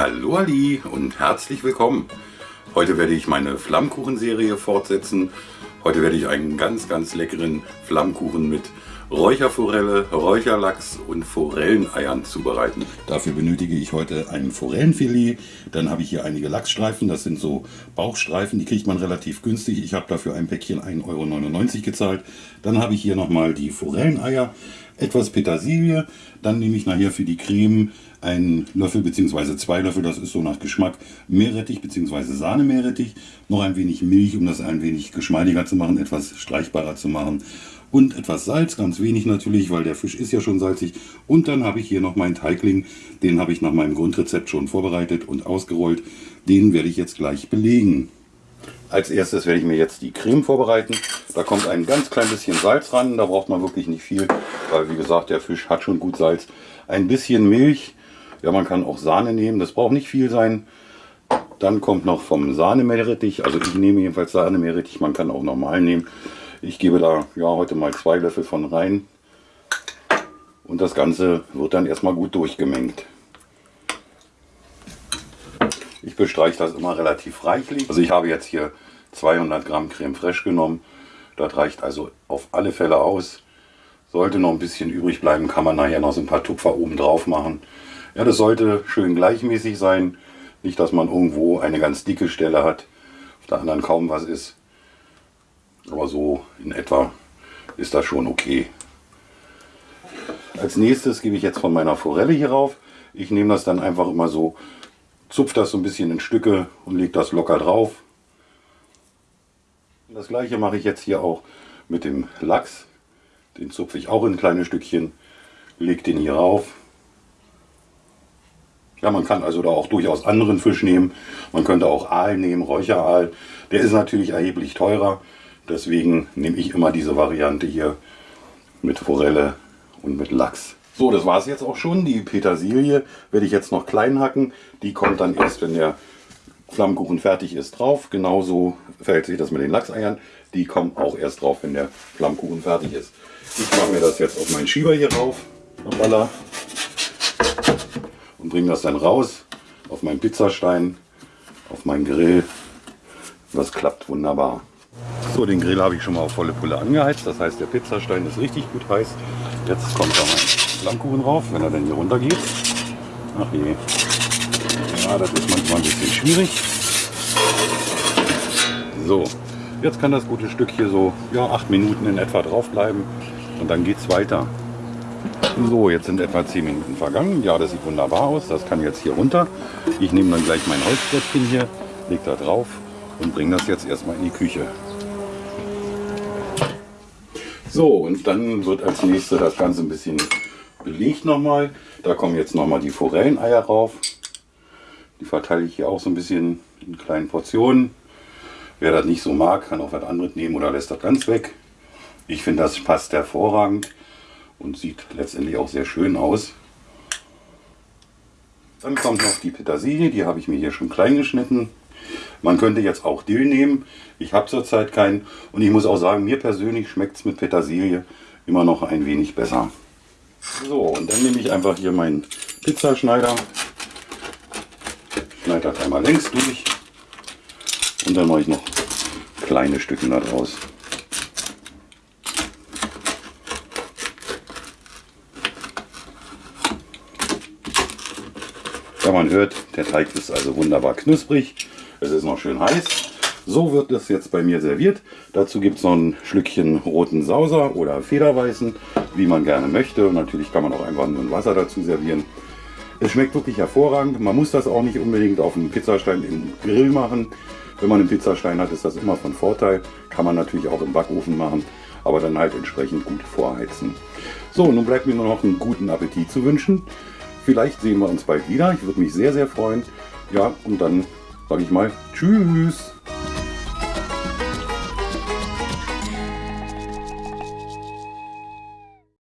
Hallo Ali und herzlich willkommen. Heute werde ich meine Flammkuchenserie fortsetzen. Heute werde ich einen ganz, ganz leckeren Flammkuchen mit Räucherforelle, Räucherlachs und Forelleneiern zubereiten. Dafür benötige ich heute ein Forellenfilet. Dann habe ich hier einige Lachsstreifen, das sind so Bauchstreifen, die kriegt man relativ günstig. Ich habe dafür ein Päckchen 1,99 Euro gezahlt. Dann habe ich hier nochmal die Forelleneier, etwas Petersilie. Dann nehme ich nachher für die Creme einen Löffel bzw. zwei Löffel, das ist so nach Geschmack, Meerrettich bzw. Sahne-Meerrettich, noch ein wenig Milch, um das ein wenig geschmeidiger zu machen, etwas streichbarer zu machen und etwas Salz, ganz wenig natürlich, weil der Fisch ist ja schon salzig. Und dann habe ich hier noch meinen Teigling, den habe ich nach meinem Grundrezept schon vorbereitet und ausgerollt. Den werde ich jetzt gleich belegen. Als erstes werde ich mir jetzt die Creme vorbereiten. Da kommt ein ganz klein bisschen Salz ran, da braucht man wirklich nicht viel, weil wie gesagt, der Fisch hat schon gut Salz. Ein bisschen Milch, ja man kann auch Sahne nehmen, das braucht nicht viel sein. Dann kommt noch vom Sahnemeerrettich, also ich nehme jedenfalls Sahnemeerrettich, man kann auch normal nehmen. Ich gebe da ja heute mal zwei Löffel von rein. Und das Ganze wird dann erstmal gut durchgemengt. Ich bestreiche das immer relativ reichlich. Also ich habe jetzt hier 200 Gramm Creme Fraiche genommen. Das reicht also auf alle Fälle aus. Sollte noch ein bisschen übrig bleiben, kann man nachher noch so ein paar Tupfer oben drauf machen. Ja, das sollte schön gleichmäßig sein. Nicht, dass man irgendwo eine ganz dicke Stelle hat, auf der anderen kaum was ist. Aber so in etwa ist das schon okay. Als nächstes gebe ich jetzt von meiner Forelle hier rauf. Ich nehme das dann einfach immer so, zupfe das so ein bisschen in Stücke und lege das locker drauf. Das gleiche mache ich jetzt hier auch mit dem Lachs. Den zupfe ich auch in kleine Stückchen, lege den hier rauf. Ja, man kann also da auch durchaus anderen Fisch nehmen. Man könnte auch Aal nehmen, Räucheraal. Der ist natürlich erheblich teurer. Deswegen nehme ich immer diese Variante hier mit Forelle und mit Lachs. So, das war es jetzt auch schon. Die Petersilie werde ich jetzt noch klein hacken. Die kommt dann erst, wenn der Flammkuchen fertig ist, drauf. Genauso verhält sich das mit den Lachseiern. Die kommen auch erst drauf, wenn der Flammkuchen fertig ist. Ich mache mir das jetzt auf meinen Schieber hier rauf. Und bringe das dann raus auf meinen Pizzastein, auf meinen Grill. Das klappt wunderbar. So, den Grill habe ich schon mal auf volle Pulle angeheizt. Das heißt, der Pizzastein ist richtig gut heiß. Jetzt kommt da mein Flammkuchen drauf, wenn er dann hier runter geht. Ach je. Ja, das ist manchmal ein bisschen schwierig. So, jetzt kann das gute Stück hier so ja, acht Minuten in etwa drauf bleiben und dann geht es weiter. So, jetzt sind etwa 10 Minuten vergangen. Ja, das sieht wunderbar aus. Das kann jetzt hier runter. Ich nehme dann gleich mein Holzbrettchen hier, lege da drauf und bringe das jetzt erstmal in die Küche. So, und dann wird als nächstes das Ganze ein bisschen belegt nochmal. Da kommen jetzt nochmal die Forelleneier rauf. Die verteile ich hier auch so ein bisschen in kleinen Portionen. Wer das nicht so mag, kann auch was anderes nehmen oder lässt das ganz weg. Ich finde, das passt hervorragend und sieht letztendlich auch sehr schön aus. Dann kommt noch die Petersilie, die habe ich mir hier schon klein geschnitten. Man könnte jetzt auch Dill nehmen. Ich habe zurzeit keinen. Und ich muss auch sagen, mir persönlich schmeckt es mit Petersilie immer noch ein wenig besser. So, und dann nehme ich einfach hier meinen Pizzaschneider. Schneide das einmal längs durch. Und dann mache ich noch kleine Stücke daraus. Ja, man hört, der Teig ist also wunderbar knusprig. Es ist noch schön heiß. So wird es jetzt bei mir serviert. Dazu gibt es noch ein Schlückchen roten Sauser oder Federweißen, wie man gerne möchte. Und natürlich kann man auch einfach nur ein Wasser dazu servieren. Es schmeckt wirklich hervorragend. Man muss das auch nicht unbedingt auf dem Pizzastein im Grill machen. Wenn man einen Pizzastein hat, ist das immer von Vorteil. Kann man natürlich auch im Backofen machen, aber dann halt entsprechend gut vorheizen. So, nun bleibt mir nur noch einen guten Appetit zu wünschen. Vielleicht sehen wir uns bald wieder. Ich würde mich sehr, sehr freuen. Ja, und dann sage ich mal Tschüss.